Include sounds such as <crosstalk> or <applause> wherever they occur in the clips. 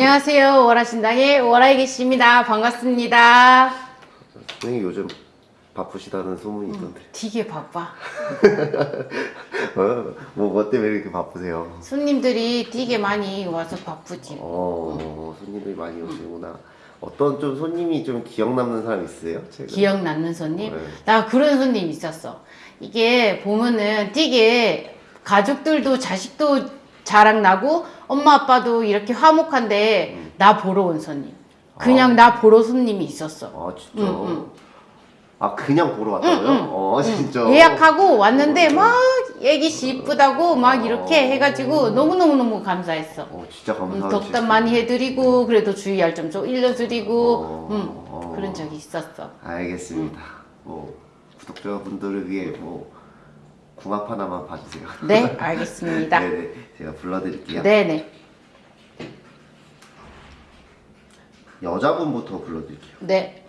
안녕하세요. 월화신당의 월화에 계십니다. 반갑습니다. 선생님 요즘 바쁘시다는 소문이 있던데 되게 바빠. <laughs> 어? 뭐, 뭐 때문에 이렇게 바쁘세요? 손님들이 되게 많이 와서 바쁘지. 어, 손님들이 많이 오시구나 어떤 좀 손님이 좀 기억 남는 사람 있으세요? 최근? 기억 남는 손님? 네. 나 그런 손님 있었어. 이게 보면은 되게 가족들도 자식도 자랑나고 엄마 아빠도 이렇게 화목한데 음. 나 보러 온 손님. 그냥 나 보러 손님이 있었어. 아 진짜? 응, 응. 아 그냥 보러 왔다고요? 응, 응. 어 진짜? 예약하고 왔는데 어. 막 애기씨 이쁘다고 막 이렇게 어. 해가지고 너무너무너무 감사했어. 어 진짜 음, 감사하죠 덕담 많이 해드리고 그래도 주의할 점 좀 일러드리고 어, 음, 어. 그런 적이 있었어. 알겠습니다 뭐 구독자분들을 위해 뭐 궁합 하나만 봐주세요 네, <laughs> 알겠습니다. 네네 제가 불러드릴게요 네네. 여자분부터 불러드릴게요 네.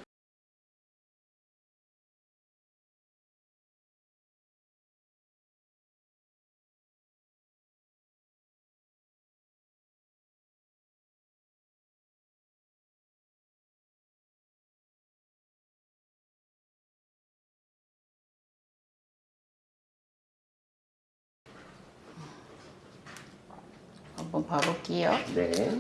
한번 봐볼게요. 네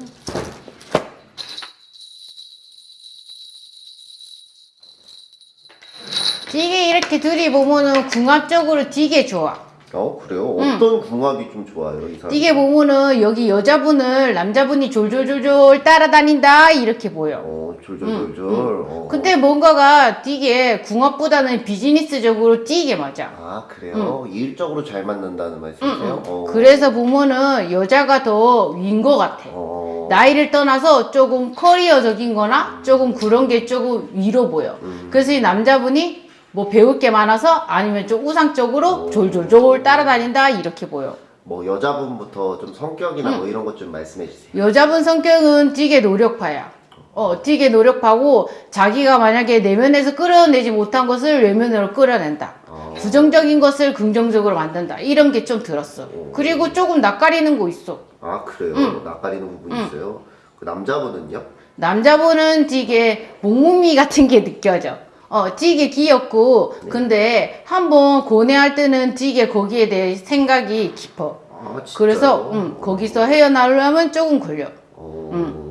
되게 이렇게 둘이 보면은 궁합적으로 되게 좋아. 어 그래요? 어떤 궁합이 좀 좋아요 이 사람? 되게 보면은 여기 여자분을 남자분이 졸졸졸졸 따라다닌다 이렇게 보여. 어 졸졸졸졸 어. 근데 뭔가가 되게 궁합보다는 비즈니스적으로 되게 맞아. 아 그래요? 일적으로 잘 맞는다는 말씀이세요? 어. 그래서 보면은 여자가 더 위인 것 같아. 어. 나이를 떠나서 조금 커리어적인 거나 조금 그런 게 조금 위로 보여. 음. 그래서 이 남자분이 뭐 배울 게 많아서 아니면 좀 우상적으로 오. 졸졸졸 따라다닌다 이렇게 보여. 뭐 여자분부터 좀 성격이나 뭐 이런 것 좀 말씀해 주세요. 여자분 성격은 되게 노력파야. 어, 되게 노력하고 자기가 만약에 내면에서 끌어내지 못한 것을 외면으로 끌어낸다. 어. 부정적인 것을 긍정적으로 만든다. 이런 게 좀 들었어. 오. 그리고 조금 낯가리는 거 있어. 아 그래요? 음. 낯가리는 부분이 있어요. 그 남자분은요? 남자분은 되게 몸무미 같은 게 느껴져. 어, 되게 귀엽고, 네. 근데 한번 고뇌할 때는 되게 거기에 대해 생각이 깊어. 아. 그래서, 음, 거기서 헤어나오려면 조금 걸려. 어. 음.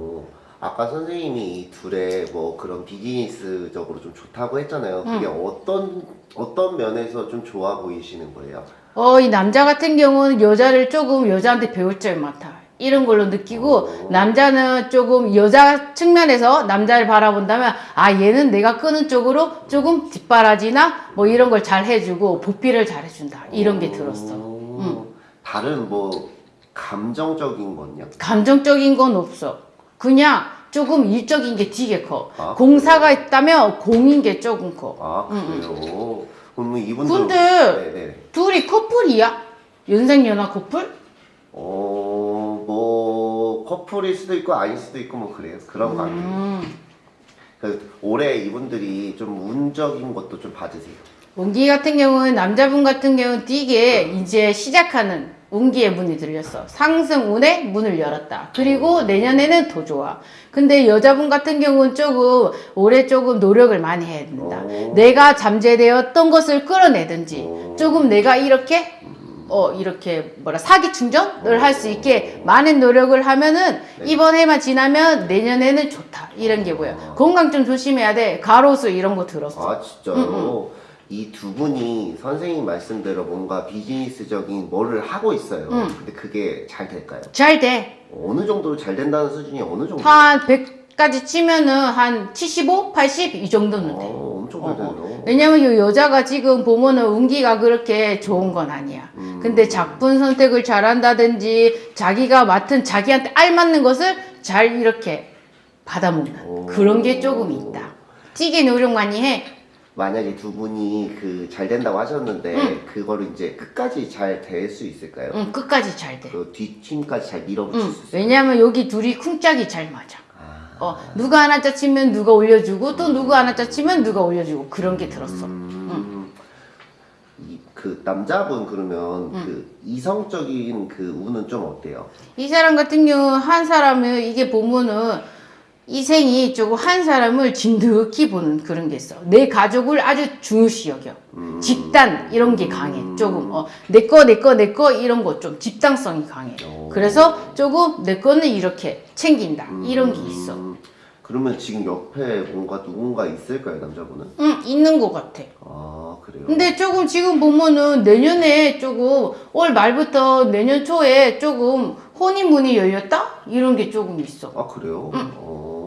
아까 선생님이 이 둘의 뭐 그런 비즈니스적으로 좀 좋다고 했잖아요. 그게 음. 어떤 어떤 면에서 좀 좋아 보이시는 거예요? 어, 이 남자 같은 경우는 여자를 조금 여자한테 배울 점이 많다. 이런 걸로 느끼고, 어. 남자는 조금 여자 측면에서 남자를 바라본다면, 아, 얘는 내가 끄는 쪽으로 조금 뒷바라지나 뭐 이런 걸 잘 해주고, 보필을 잘 해준다. 이런 게 들었어. 음. 다른 뭐 감정적인 건요? 감정적인 건 없어. 그냥 조금 일적인 게 되게 커. 아, 공사가 있다면 공인 게 조금 커. 아 그래요? 그럼 이분들 근데 네네. 둘이 커플이야? 연생연하 커플? 어 뭐 커플일 수도 있고 아닐 수도 있고 뭐 그래요 그런 관계. 음. 그 올해 이분들이 좀 운적인 것도 좀 봐주세요. 운기 같은 경우는 남자분 같은 경우는 되게 이제 시작하는 운기의 문이 들렸어. 상승 운의 문을 열었다. 그리고 내년에는 더 좋아. 근데 여자분 같은 경우는 조금 올해 조금 노력을 많이 해야 된다. 오. 내가 잠재되었던 것을 끌어내든지 오. 조금 내가 이렇게 어 이렇게 뭐라 사기 충전을 할 수 있게 많은 노력을 하면은 네. 이번 해만 지나면 내년에는 좋다 이런 게 보여 아. 건강 좀 조심해야 돼 가로수 이런 거 들었어 아 진짜요? 이 두 분이 선생님 말씀대로 뭔가 비즈니스적인 뭐를 하고 있어요. 음. 근데 그게 잘 될까요? 잘돼 어느 정도 잘 된다는 수준이 어느 정도? 한 100까지 치면은 한 75, 80 이 정도는 돼. 어, 엄청 잘 되네요. 왜냐면 이 여자가 지금 보면은 운기가 그렇게 좋은 건 아니야. 음. 근데 작품 선택을 잘한다든지 자기가 맡은 자기한테 알맞는 것을 잘 이렇게 받아먹는 오. 그런 게 조금 있다. 찌개 노력 많이 해. 만약에 두 분이 그 잘 된다고 하셨는데 음. 그거를 이제 끝까지 잘 될 수 있을까요? 응, 끝까지 잘 돼. 그 뒷팀까지 잘 밀어붙일 응, 수 있어요. 왜냐면 여기 둘이 쿵짝이 잘 맞아. 아. 어, 누가 하나 짜치면 누가 올려주고 또 누가 하나 짜치면 누가 올려주고 그런 게 들었어. 음, 이, 그 남자분 그러면 음. 그 이성적인 그 운은 좀 어때요? 이 사람 같은 경우 한 사람을 이게 보면은 이생이 조금 한 사람을 진득히 보는 그런 게 있어. 내 가족을 아주 중요시 여겨. 음. 집단 이런 게 강해. 조금 어, 내 거 내 거 내 거 이런 거 좀 집단성이 강해. 오. 그래서 조금 내 거는 이렇게 챙긴다 이런 게 있어. 음, 그러면 지금 옆에 뭔가 누군가 있을까요, 남자분은? 응 있는 것 같아. 아, 그래요? 근데 조금 지금 보면은 내년에 조금 올 말부터 내년 초에 조금 혼인문이 열렸다 이런 게 조금 있어. 아, 그래요? 어.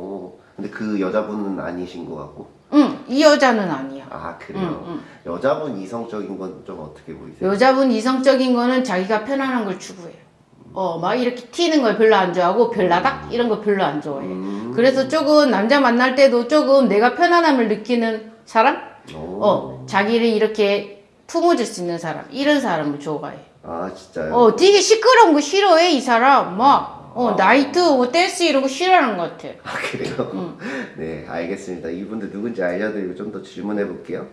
근데 그 여자분은 아니신 것 같고. 응, 이 여자는 아니야. 아, 그래요? 여자분 이성적인 건 좀 어떻게 보이세요? 여자분 이성적인 거는 자기가 편안한 걸 추구해. 어, 막 이렇게 튀는 걸 별로 안 좋아하고 별나닥 이런 거 별로 안 좋아해. 음. 그래서 조금 남자 만날 때도 조금 내가 편안함을 느끼는 사람? 오. 어, 자기를 이렇게 품어줄 수 있는 사람. 이런 사람을 좋아해. 아, 진짜요? 어, 되게 시끄러운 거 싫어해, 이 사람. 막, 어, 나이트, 뭐, 댄스 이런 거 싫어하는 것 같아. 아, 그래요? <laughs> 네, 알겠습니다. 이분들 누군지 알려드리고 좀 더 질문해 볼게요.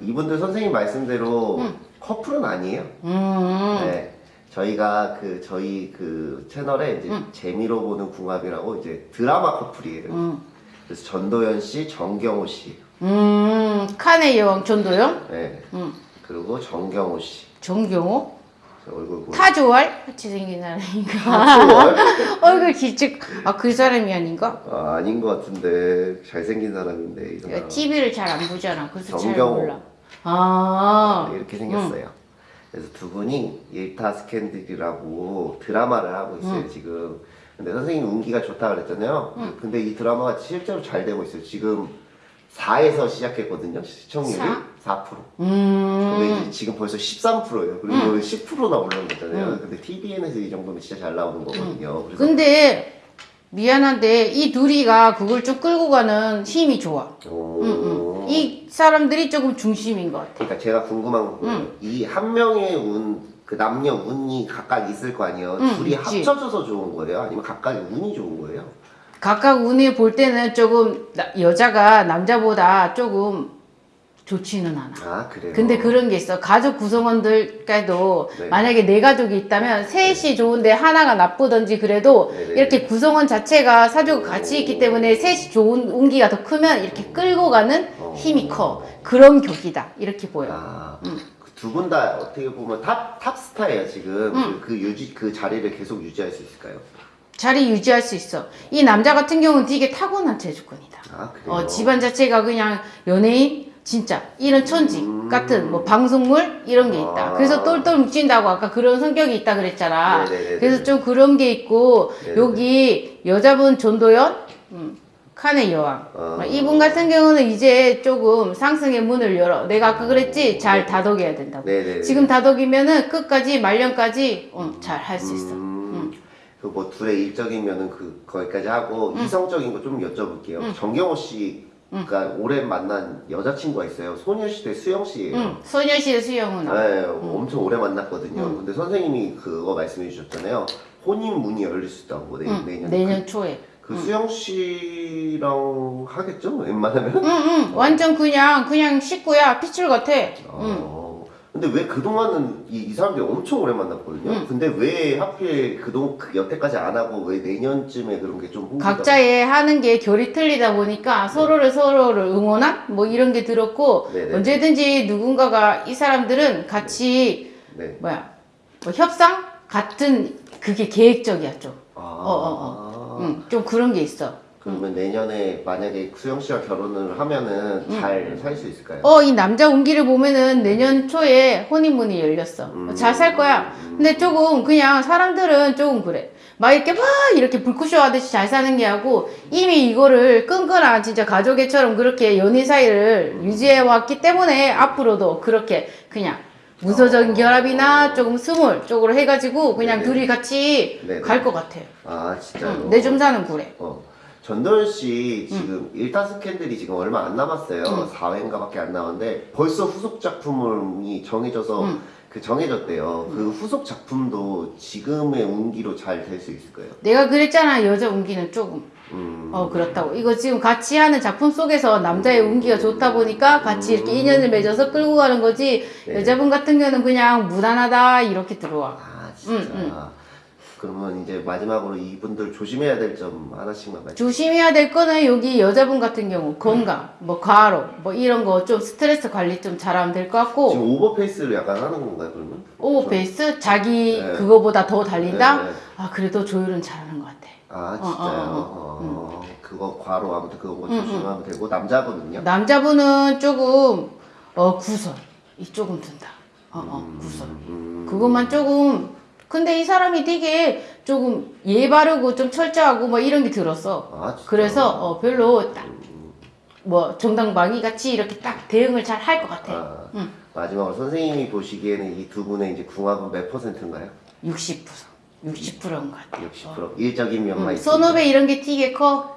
이분들 선생님 말씀대로 커플은 아니에요. 음, 네. 저희가 그 저희 그 채널에 이제 재미로 보는 궁합이라고 이제 드라마 커플이에요. 음, 그래서 전도연 씨, 정경호 씨, 음, 칸의 여왕 전도연? 네. 음. 그리고 정경호 씨. 정경호? 저 얼굴 타조알? 같이 생긴 사람인가? <laughs> 얼굴 기축, 아, 그 사람이 아닌가? 아, 아닌 것 같은데 잘생긴 사람인데 이 사람. TV를 잘 안 보잖아. 그래서 잘 정경호. 몰라. 아, 이렇게 생겼어요. 그래서 두 분이 일타 스캔들이라고 드라마를 하고 있어요 지금. 근데 선생님 운기가 좋다 그랬잖아요. 근데 이 드라마가 실제로 잘 되고 있어요. 지금 4에서 시작했거든요. 시청률이 사? 4%. 음, 근데 이제 지금 벌써 13%예요. 그리고 10%나 올라온 거잖아요. 근데 TVN에서 이 정도면 진짜 잘 나오는 거거든요. 그래서 근데, 미안한데, 이 둘이가 그걸 좀 끌고 가는 힘이 좋아. 오. 이 사람들이 조금 중심인 것 같아. 그러니까 제가 궁금한 건 이 한 명의 운, 그 남녀 운이 각각 있을 거 아니에요. 응, 둘이. 합쳐져서 좋은 거예요? 아니면 각각의 운이 좋은 거예요? 각각 운을 볼 때는 조금 나- 여자가 남자보다 조금 좋지는 않아. 아 그래요? 근데 그런 게 있어. 가족 구성원들께도 네. 만약에 네 가족이 있다면 셋이 좋은데 하나가 나쁘든지 그래도 네, 네, 이렇게 구성원 자체가 사주가 같이 있기 때문에 셋이 좋은 운기가 더 크면 이렇게 끌고 가는 어. 힘이 커. 그런 격이다. 이렇게 보여. 아, 두분 다 어떻게 보면 탑, 탑스타예요 지금 그, 그 유지 그 자리를 계속 유지할 수 있을까요? 자리 유지할 수 있어. 이 남자 같은 경우는 되게 타고난 재주꾼이다. 아? 어, 집안 자체가 그냥 연예인 진짜 이런 천직 같은 뭐 방송물 이런 게 있다. 음. 아. 그래서 똘똘 뭉친다고 아까 그런 성격이 있다 그랬잖아. 네네네네. 그래서 좀 그런 게 있고 네네네. 여기 여자분 전도연, 음, 칸의 여왕. 아. 이분 같은 경우는 이제 조금 상승의 문을 열어. 내가 아까 그랬지 잘 다독여야 된다고. 네네. 지금 다독이면은 끝까지 말년까지 어, 잘할 수 있어. 음, 그 뭐 둘의 일적이면은 그 거기까지 하고 이성적인 거 좀 여쭤볼게요. 정경호 씨가 올해 만난 여자친구가 있어요. 소녀시대 수영 씨예요. 응, 소녀시대 수영은 네, 엄청 오래 만났거든요. 근데 선생님이 그거 말씀해 주셨잖아요. 혼인 문이 열릴 수 있다고 내, 응, 내년. 내년 초에. 그, 그 수영 씨랑 하겠죠? 웬만하면? 응, 응, 완전 그냥, 그냥 식구야. 피출 같아. 응. 어, 근데 왜 그동안은 이, 이 사람들이 엄청 오래 만났거든요. 근데 왜 하필 그동 그 여태까지 안 하고 왜 내년쯤에 그런 게 좀 각자의 하는 게 결이 틀리다 보니까 서로를 서로를 응원한 뭐 이런 게 들었고 네네. 언제든지 누군가가 이 사람들은 같이 네. 뭐야 뭐 협상 같은 그게 계획적이야 좀. 아. 어, 어, 응, 좀 그런 게 있어. 그러면 내년에 만약에 수영 씨와 결혼을 하면은 잘 살 수 있을까요? 어, 이 남자 운기를 보면은 내년 초에 혼인문이 열렸어. 잘살 거야. 근데 조금 그냥 사람들은 조금 그래. 막 이렇게 막 이렇게 불꽃쇼 하듯이 잘 사는 게 아니고 이미 이거를 끈끈한 진짜 가족애처럼 그렇게 연인 사이를 유지해 왔기 때문에 앞으로도 그렇게 그냥 무소적인 결합이나 조금 small 쪽으로 해가지고 그냥 네네. 둘이 같이. 갈 것 같아. 아 진짜요? 응, 내 점사는 그래. 어. 전도연 씨 지금 일타 스캔들이 지금 얼마 안 남았어요. 4회인가밖에 안 남았는데 벌써 후속 작품이 정해져서 그 정해졌대요. 그 후속 작품도 지금의 운기로 잘 될 수 있을 거예요. 내가 그랬잖아 여자 운기는 조금 음. 어 그렇다고 이거 지금 같이 하는 작품 속에서 남자의 운기가 좋다 보니까 같이 이렇게 인연을 맺어서 끌고 가는 거지 네. 여자분 같은 경우는 그냥 무난하다 이렇게 들어와 아 진짜. 음, 그러면 이제 마지막으로 이분들 조심해야 될 점 하나씩만 말씀. 조심해야 될 거는 여기 여자분 같은 경우 건강 뭐 과로 뭐 이런 거 좀 스트레스 관리 좀 잘하면 될 것 같고. 지금 오버페이스를 약간 하는 건가요 그러면? 오버페이스? 자기 네. 그거보다 더 달린다? 네. 아 그래도 조율은 잘하는 것 같아. 아 어, 어, 진짜요? 어, 어, 그거 과로 아무튼 그거 조심하면 되고. 남자분은요? 남자분은 조금 어 구설. 이 조금 든다. 어 어 구설. 음, 그것만 조금 근데 이 사람이 되게 조금 예 바르고 좀 철저하고 뭐 이런 게 들었어. 아? 그래서 어 별로 딱 뭐 정당방위 같이 이렇게 딱 대응을 잘 할 것 같아. 아, 응. 마지막으로 선생님이 보시기에는 이 두 분의 이제 궁합은 몇 퍼센트인가요? 60% 60%인 것 같아. 60% 일적인 면만 응. 있습니다. 선후배 이런 게 되게 커.